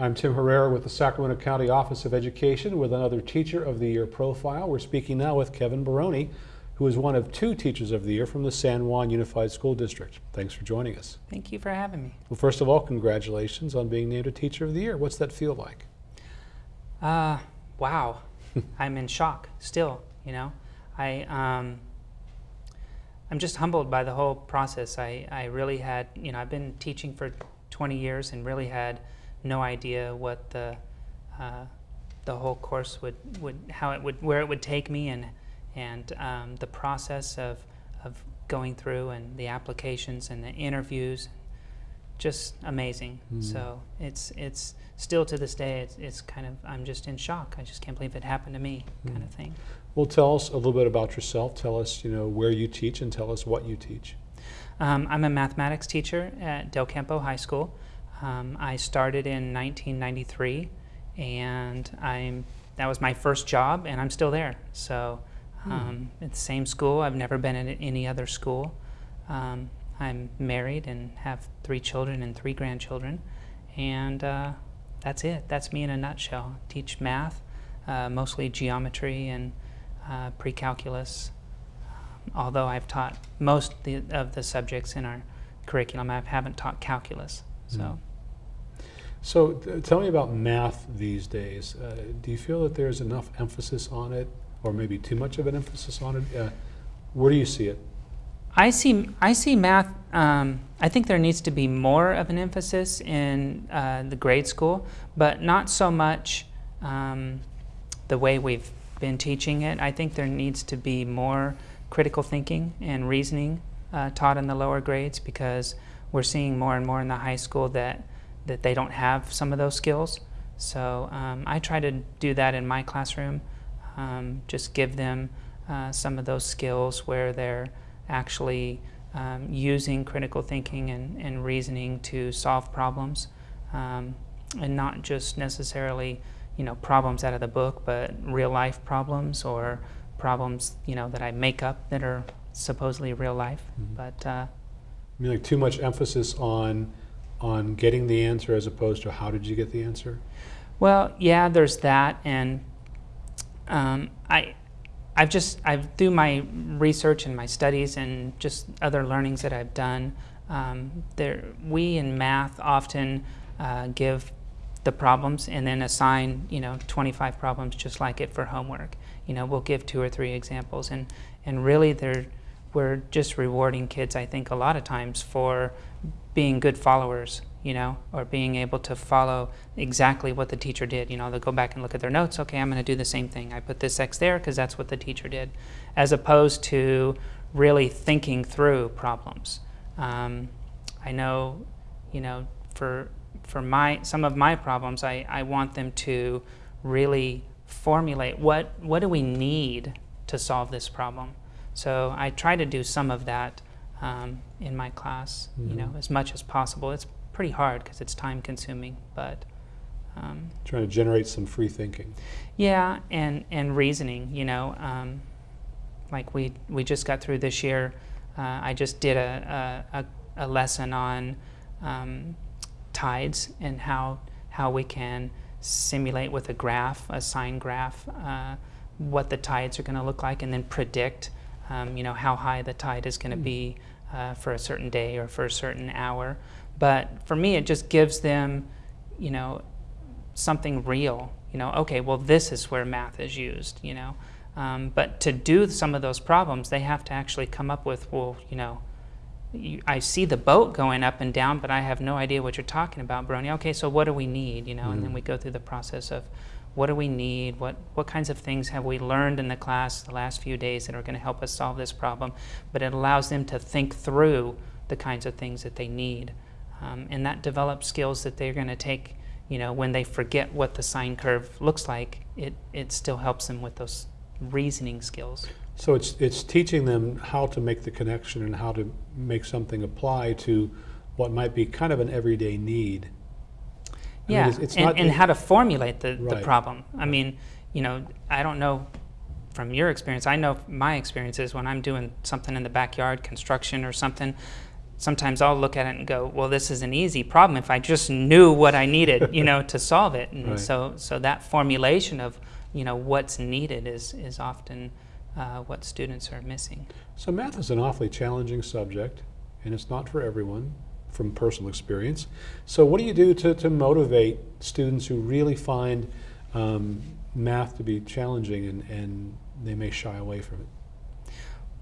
I'm Tim Herrera with the Sacramento County Office of Education with another Teacher of the Year profile. We're speaking now with Kevin Baroni, who is one of two Teachers of the Year from the San Juan Unified School District. Thanks for joining us. Thank you for having me. Well, first of all, congratulations on being named a Teacher of the Year. What's that feel like? Uh, wow. I'm in shock still, you know. I, um, I'm just humbled by the whole process. I, I really had, you know, I've been teaching for 20 years and really had no idea what the, uh, the whole course would, would, how it would, where it would take me and, and um, the process of, of going through and the applications and the interviews just amazing. Mm. So it's it's still to this day it's, it's kind of I'm just in shock. I just can't believe it happened to me, Mm. kind of thing. Well, tell us a little bit about yourself. Tell us, you know, where you teach and tell us what you teach. Um, I'm a mathematics teacher at Del Campo High School. Um, I started in 1993, and I'm that was my first job, and I'm still there. So um, it's the same school. I've never been at any other school. Um, I'm married and have three children and three grandchildren, and uh, that's it. That's me in a nutshell. Teach math, uh, mostly geometry and uh, pre-calculus. Although I've taught most the, of the subjects in our curriculum, I haven't taught calculus. So. Mm. So th- tell me about math these days. Uh, do you feel that there's enough emphasis on it, or maybe too much of an emphasis on it? Uh, where do you see it? I see. I see math. Um, I think there needs to be more of an emphasis in uh, the grade school, but not so much um, the way we've been teaching it. I think there needs to be more critical thinking and reasoning uh, taught in the lower grades because we're seeing more and more in the high school that that they don't have some of those skills. So um, I try to do that in my classroom. Um, just give them uh, some of those skills where they're actually um, using critical thinking and, and, reasoning to solve problems um, and not just necessarily you know problems out of the book but real life problems or problems you know that I make up that are supposedly real life Mhm. but uh, I mean, like too much emphasis on on getting the answer as opposed to how did you get the answer? Well, yeah, there's that, and um, I, I've just I've through my research and my studies and just other learnings that I've done. Um, there, we in math often uh, give the problems and then assign you know 25 problems just like it for homework. You know, we'll give two or three examples, and and really they're we're just rewarding kids. I think a lot of times for being good followers, you know, or being able to follow exactly what the teacher did. You know, they'll go back and look at their notes. Okay, I'm going to do the same thing. I put this X there because that's what the teacher did, as opposed to really thinking through problems. Um, I know, you know, for for my some of my problems, I, I want them to really formulate what what do we need to solve this problem. So I try to do some of that um, in my class, you know, Mhm. as much as possible. It's pretty hard because it's time consuming, but um, Trying to generate some free thinking. yeah, and and reasoning, you know, um, like we we just got through this year. Uh, I just did a a, a, a lesson on um, tides and how how we can simulate with a graph, a sine graph, uh, what the tides are going to look like, and then predict, um, you know, how high the tide is going to Mm. be uh, for a certain day or for a certain hour. But for me, it just gives them, you know, something real. You know, okay, well, this is where math is used. You know, um, but to do some of those problems, they have to actually come up with, well, you know, you, I see the boat going up and down, but I have no idea what you're talking about, Brony. Okay, so what do we need? You know, and then Mhm. we go through the process of what do we need? What what kinds of things have we learned in the class the last few days that are going to help us solve this problem? But it allows them to think through the kinds of things that they need, um, and that develops skills that they're going to take. You know, when they forget what the sine curve looks like, it it still helps them with those reasoning skills. So it's it's teaching them how to make the connection and how to make something apply to what might be kind of an everyday need. I mean, Yeah, it's- it's and, not- and how to formulate the, the problem. I mean, you know, I don't know from your experience. I know my experience is when I'm doing something in the backyard, construction or something, sometimes I'll look at it and go, well, this is an easy problem if I just knew what I needed, you know, to solve it. And Right. so, so that formulation of, you know, what's needed is, is often uh, what students are missing. So math is an awfully challenging subject, and it's not for everyone from personal experience. So what do you do to, to motivate students who really find um, math to be challenging and, and they may shy away from it?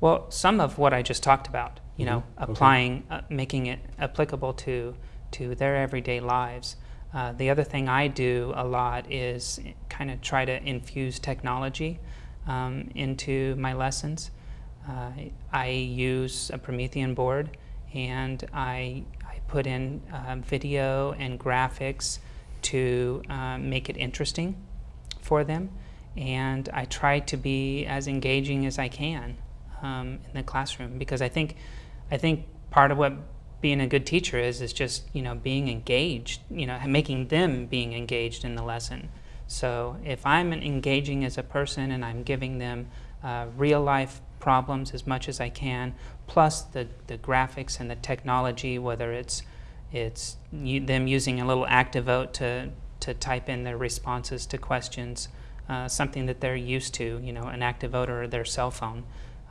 Well, some of what I just talked about, you know, Mhm. Okay. applying, uh, making it applicable to to their everyday lives. Uh, the other thing I do a lot is kind of try to infuse technology um, into my lessons. Uh, I use a Promethean board, and I put in um, video and graphics to um, make it interesting for them, and I try to be as engaging as I can um, in the classroom because I think I think part of what being a good teacher is is just you know being engaged, you know, making them being engaged in the lesson. So if I'm engaging as a person and I'm giving them uh, real life problems as much as I can, plus the, the graphics and the technology, whether it's it's them using a little ActiVote to to type in their responses to questions, uh, something that they're used to, you know, an ActiVote or their cell phone.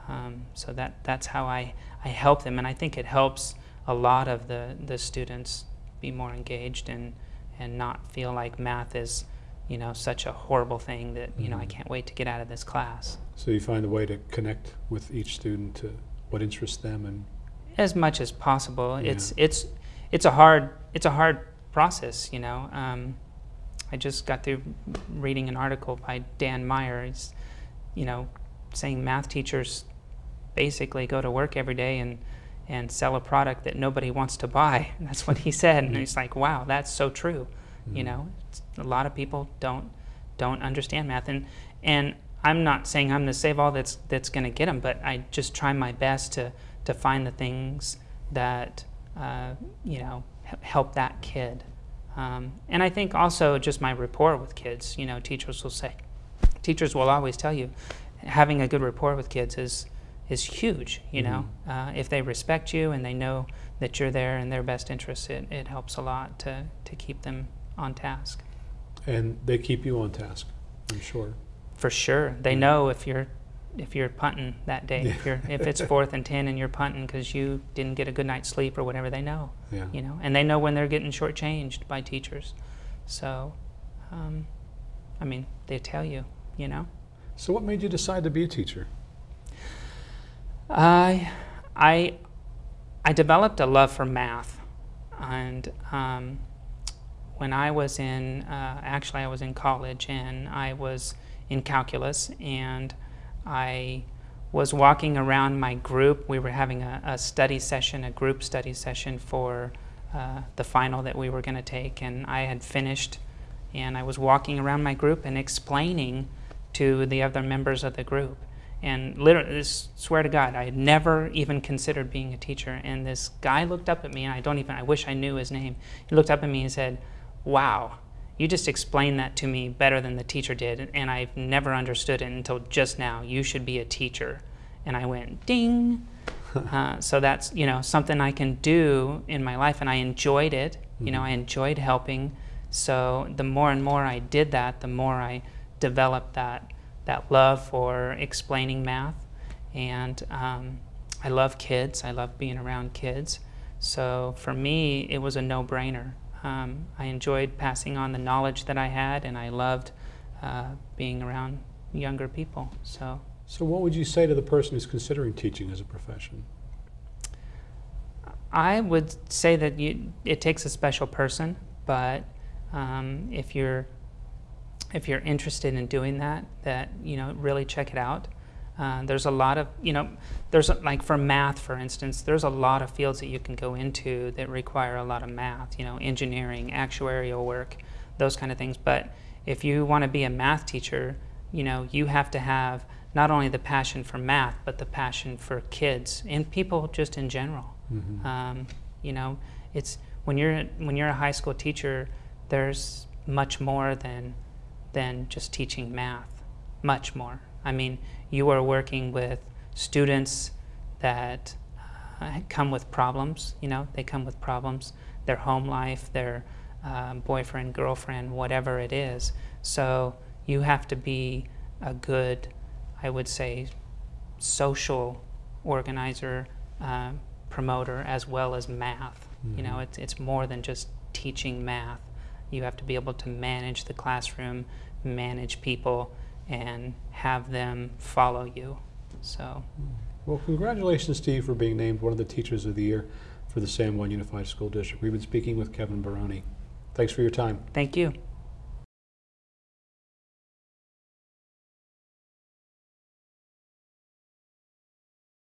Um, so that that's how I, I help them, and I think it helps a lot of the, the students be more engaged and and not feel like math is, you know, such a horrible thing that you know I Mhm. can't wait to get out of this class. So you find a way to connect with each student to what interests them and as much as possible. Yeah. It's it's it's a hard it's a hard process, you know. Um, I just got through reading an article by Dan Meyer. He's, you know, saying math teachers basically go to work every day and and sell a product that nobody wants to buy. That's what he said, and he's like, "Wow, that's so true." You Mhm. know, it's, a lot of people don't don't understand math, and and I'm not saying I'm the save all that's that's going to get them, but I just try my best to to find the things that uh, you know help that kid. Um, and I think also just my rapport with kids. You know, teachers will say, teachers will always tell you, having a good rapport with kids is is huge. You know, uh, if they respect you and they know that you're there in their best interest, it, it helps a lot to to keep them on task. and they keep you on task, I'm sure. For sure, they Yeah. know if you're if you're punting that day. If you're if it's fourth and ten and you're punting because you didn't get a good night's sleep or whatever, they know. Yeah. You know, and they know when they're getting shortchanged by teachers. So, um, I mean, they tell you. You know, So what made you decide to be a teacher? I I I developed a love for math, and um, when I was in uh, actually I was in college and I was in calculus and I was walking around my group. We were having a, a study session, a group study session for uh, the final that we were going to take, and I had finished, and I was walking around my group and explaining to the other members of the group. And literally, swear to God, I had never even considered being a teacher. And this guy looked up at me, and I don't even, I wish I knew his name. He looked up at me and said, Wow, you just explained that to me better than the teacher did, and I've never understood it until just now. You should be a teacher. And I went, Ding. Uh, so that's you know something I can do in my life, and I enjoyed it. You know, Mhm. I enjoyed helping. So the more and more I did that, the more I developed that that love for explaining math, and um, I love kids. I love being around kids. So for me, it was a no-brainer. Um, I enjoyed passing on the knowledge that I had, and I loved uh, being around younger people. So. So what would you say to the person who's considering teaching as a profession? I would say that you, it takes a special person, but um, if you're if you're interested in doing that, that you know really check it out. Uh, there's a lot of you know there's like for math, for instance, there's a lot of fields that you can go into that require a lot of math. You know, engineering, actuarial work, those kind of things. But if you want to be a math teacher, you know you have to have not only the passion for math, but the passion for kids and people just in general. Mhm. Um, you know, it's when you're when you're a high school teacher, there's much more than than just teaching math. Much more. I mean, you are working with students that uh, come with problems. You know, they come with problems. Their home life, their um, boyfriend, girlfriend, whatever it is. So you have to be a good, I would say, social organizer, uh, promoter, as well as math. You know, Mhm. it's, it's more than just teaching math. You have to be able to manage the classroom, manage people, and have them follow you. So, Well, congratulations to you for being named one of the Teachers of the Year for the San Juan Unified School District. We've been speaking with Kevin Baroni. Thanks for your time. thank you.